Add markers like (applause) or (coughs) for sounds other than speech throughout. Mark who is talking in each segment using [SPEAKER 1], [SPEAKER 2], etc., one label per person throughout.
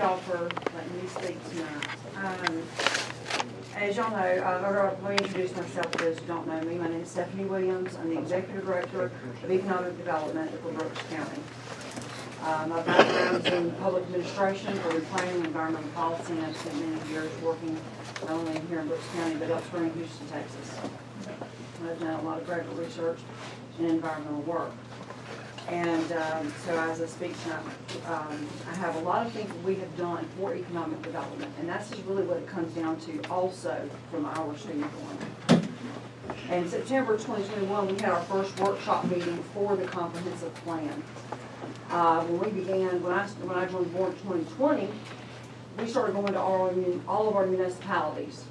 [SPEAKER 1] y'all for letting me speak tonight. Um, As y'all know, uh, or let me introduce myself to those who don't know me. My name is Stephanie Williams. I'm the Executive Director of Economic Development for Brooks County. Uh, My background's in public administration, urban planning, environmental policy, and I've spent many years working not only here in Brooks County, but elsewhere in Houston, Texas. I've done a lot of graduate research and environmental work. And um, so as I speak tonight, um, I have a lot of things we have done for economic development, and that's just really what it comes down to also from our standpoint. In September 2021, we had our first workshop meeting for the comprehensive plan. Uh, When we began, when I, when I joined the board in 2020, we started going to all, all of our municipalities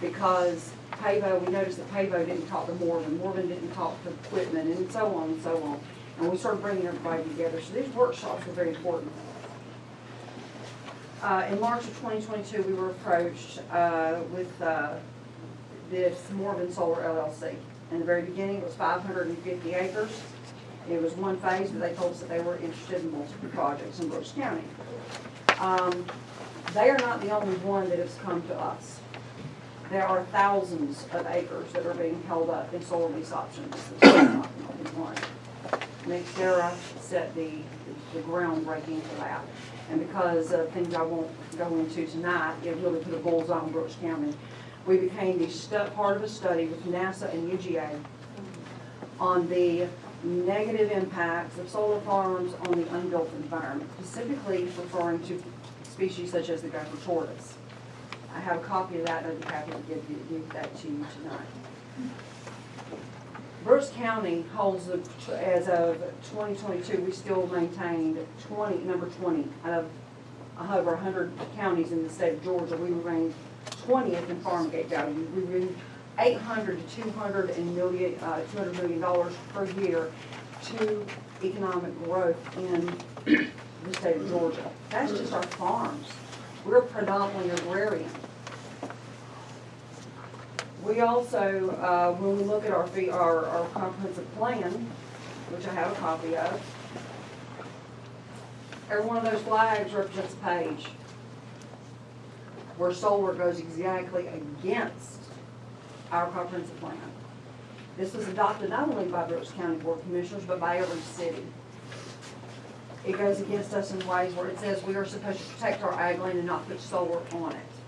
[SPEAKER 1] because PAVO, we noticed that PAVO didn't talk to Morven, Morven didn't talk to Quitman, and so on and so on. And we started bringing everybody together, so these workshops were very important. Uh, in March of twenty twenty-two, we were approached, uh, with, uh, this Morven Solar LLC. In the very beginning, it was five hundred and fifty acres. It was one phase, but they told us that they were interested in multiple projects in Brooks County. Um, they are not the only one that has come to us. There are thousands of acres that are being held up in solar lease options. Nextera set the, the groundbreaking for that. And because of things I won't go into tonight, it really put a bullseye on Brooks County. We became the part of a study with NASA and UGA on the negative impacts of solar farms on the unbuilt environment, specifically referring to species such as the gopher tortoise. I have a copy of that, and I'd be happy to give, you- give that to you tonight. Brooks County holds the, as of twenty twenty-two, we still maintained twenty, number twenty out of over hundred counties in the state of Georgia. We remain twentieth in farm gate value. We bring eight hundred to two hundred and million, uh, two hundred million dollars per year to economic growth in the state of Georgia. That's just our farms. We're predominantly agrarian. We also, uh, when we look at our fee, our, our comprehensive plan, which I have a copy of, every one of those flags represents a page where solar goes exactly against our comprehensive plan. This was adopted not only by Brooks County Board of Commissioners, but by every city. It goes against us in ways where it says we are supposed to protect our ag land and not put solar on it.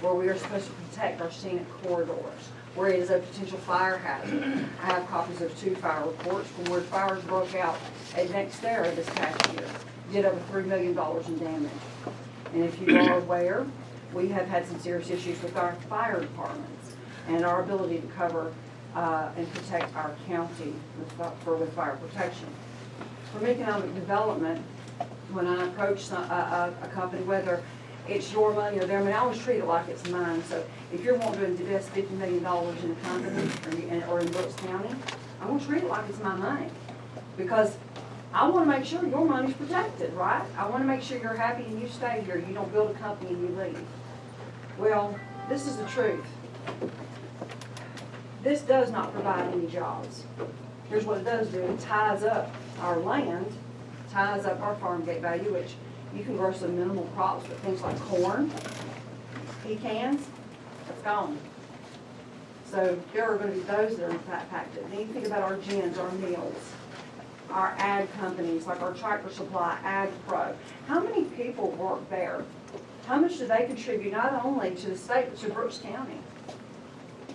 [SPEAKER 1] Where we are supposed to protect our scenic corridors, where it is a potential fire hazard. I have copies of two fire reports from where fires broke out at Nextera this past year. Did over three million dollars in damage. And if you are aware, we have had some serious issues with our fire departments and our ability to cover, uh, and protect our county with, for, with fire protection. From economic development, when I approach a, a, a company, whether it's your money or their money, I always treat it like it's mine. So if you're wanting to invest fifty million dollars in a company or, in- Brooks County, I'm gonna treat it like it's my money. Because I wanna make sure your money's protected, right? I wanna make sure you're happy and you stay here, you don't build a company and you leave. Well, this is the truth. This does not provide any jobs. Here's what it does do, it ties up our land, ties up our farm gate value, which you can grow some minimal crops, but things like corn, pecans, that's gone. So there are gonna be those that are impacted. Then you think about our gins, our mills, our ag companies, like our Tractor Supply, Ag Pro. How many people work there? How much do they contribute not only to the state, but to Brooks County?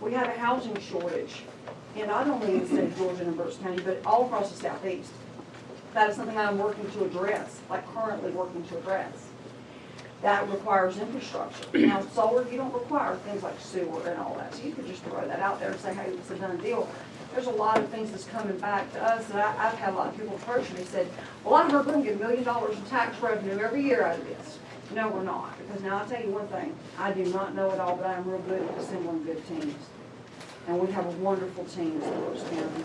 [SPEAKER 1] We have a housing shortage, and not only in the state of Georgia and Brooks County, but all across the southeast. That is something I'm working to address, like currently working to address. That requires infrastructure. (clears throat) Now, solar, you don't require things like sewer and all that, so you could just throw that out there and say, hey, it's a done deal. There's a lot of things that's coming back to us, and I, I've had a lot of people approach me and said, well, I heard we're gonna get a million dollars in tax revenue every year out of this. No, we're not, because now I'll tell you one thing, I do not know it all, but I'm real good at assembling good teams. And we have a wonderful team in Brooks County.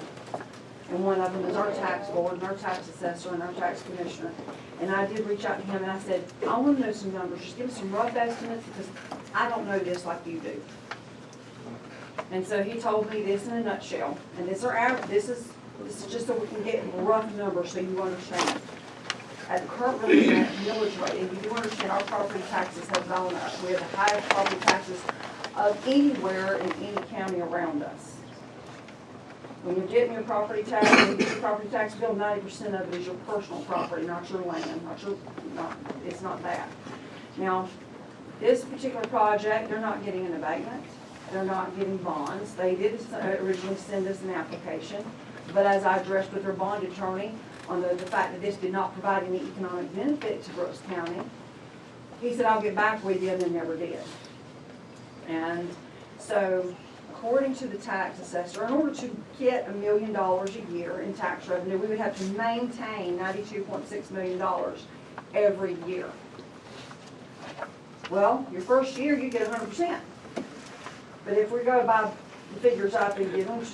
[SPEAKER 1] And one of them is our tax board and our tax assessor and our tax commissioner. And I did reach out to him and I said, I want to know some numbers, just give us some rough estimates because I don't know this like you do. And so he told me this in a nutshell, and this are, this is, this is just so we can get rough numbers so you understand. at the current millage rate, and you do understand our property taxes have gone up. We have the highest property taxes of anywhere in any county around us. When you're getting your property tax, when you get your (coughs) property tax bill, ninety percent of it is your personal property, not your land, not your, not, it's not that. Now, this particular project, they're not getting an abatement, they're not getting bonds. They did originally send us an application, but as I addressed with their bond attorney on the, the fact that this did not provide any economic benefit to Brooks County, he said, I'll get back with you, and then never did. And so, according to the tax assessor, in order to get a million dollars a year in tax revenue, we would have to maintain ninety-two point six million dollars every year. Well, your first year, you get hundred percent. But if we go by the figures I've been given, which